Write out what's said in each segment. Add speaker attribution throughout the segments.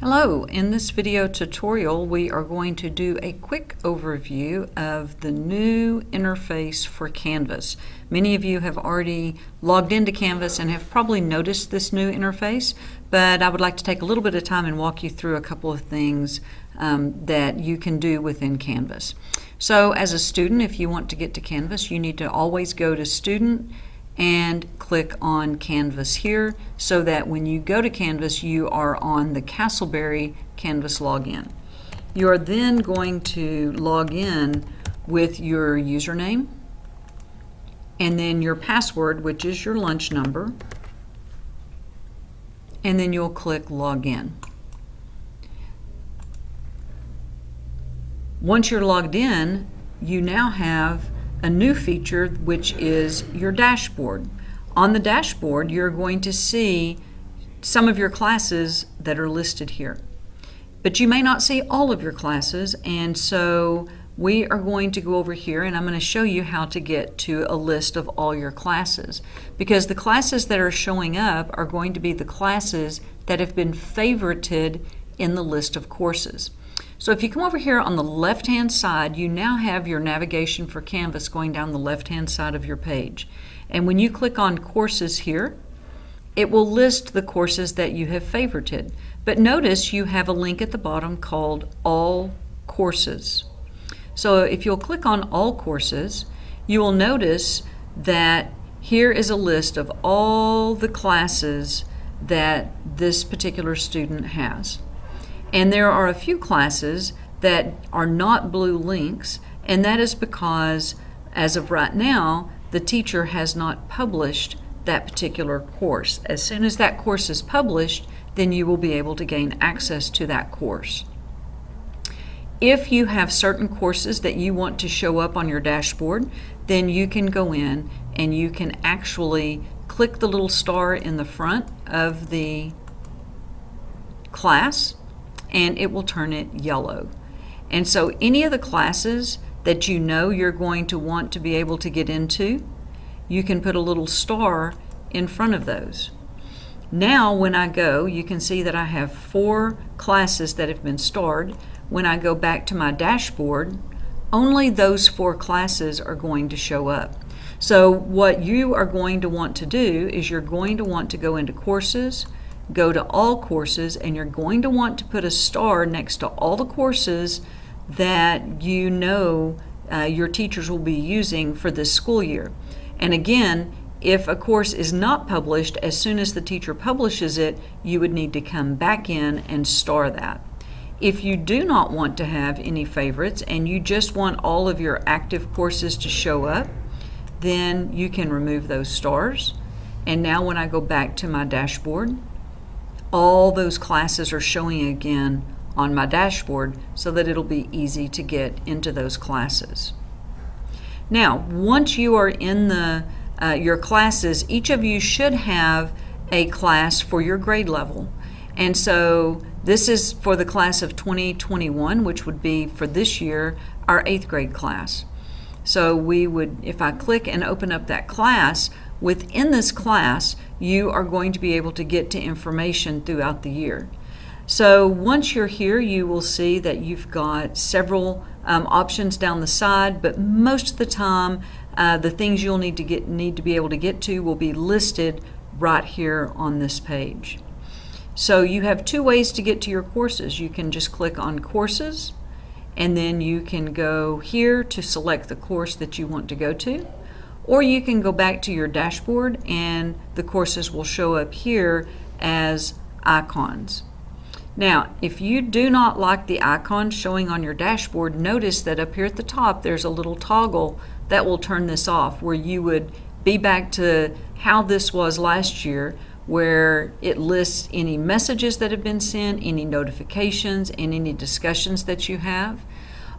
Speaker 1: Hello, in this video tutorial we are going to do a quick overview of the new interface for Canvas. Many of you have already logged into Canvas and have probably noticed this new interface, but I would like to take a little bit of time and walk you through a couple of things um, that you can do within Canvas. So as a student, if you want to get to Canvas, you need to always go to Student and click on Canvas here so that when you go to Canvas you are on the Castleberry Canvas login. You are then going to log in with your username and then your password which is your lunch number and then you'll click login. Once you're logged in you now have a new feature which is your dashboard. On the dashboard you're going to see some of your classes that are listed here. But you may not see all of your classes and so we are going to go over here and I'm going to show you how to get to a list of all your classes because the classes that are showing up are going to be the classes that have been favorited in the list of courses. So if you come over here on the left-hand side, you now have your navigation for Canvas going down the left-hand side of your page. And when you click on Courses here, it will list the courses that you have favorited. But notice you have a link at the bottom called All Courses. So if you'll click on All Courses, you will notice that here is a list of all the classes that this particular student has. And there are a few classes that are not blue links, and that is because, as of right now, the teacher has not published that particular course. As soon as that course is published, then you will be able to gain access to that course. If you have certain courses that you want to show up on your dashboard, then you can go in and you can actually click the little star in the front of the class and it will turn it yellow. And so any of the classes that you know you're going to want to be able to get into, you can put a little star in front of those. Now when I go, you can see that I have four classes that have been starred. When I go back to my dashboard, only those four classes are going to show up. So what you are going to want to do is you're going to want to go into courses, go to all courses and you're going to want to put a star next to all the courses that you know uh, your teachers will be using for this school year. And again, if a course is not published, as soon as the teacher publishes it, you would need to come back in and star that. If you do not want to have any favorites and you just want all of your active courses to show up, then you can remove those stars. And now when I go back to my dashboard, all those classes are showing again on my dashboard so that it'll be easy to get into those classes. Now, once you are in the uh, your classes, each of you should have a class for your grade level. And so this is for the class of 2021, which would be for this year, our eighth grade class. So we would, if I click and open up that class, within this class, you are going to be able to get to information throughout the year. So once you're here, you will see that you've got several um, options down the side, but most of the time, uh, the things you'll need to get need to be able to get to will be listed right here on this page. So you have two ways to get to your courses. You can just click on courses, and then you can go here to select the course that you want to go to. Or you can go back to your dashboard and the courses will show up here as icons. Now, if you do not like the icon showing on your dashboard, notice that up here at the top there's a little toggle that will turn this off where you would be back to how this was last year where it lists any messages that have been sent, any notifications, and any discussions that you have.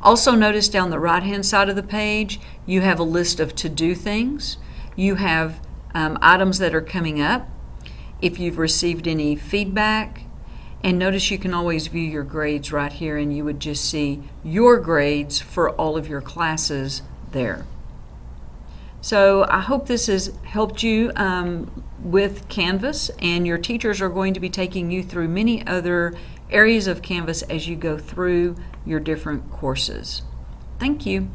Speaker 1: Also notice down the right hand side of the page you have a list of to-do things. You have um, items that are coming up. If you've received any feedback, and notice you can always view your grades right here and you would just see your grades for all of your classes there. So I hope this has helped you um, with Canvas and your teachers are going to be taking you through many other areas of Canvas as you go through your different courses. Thank you.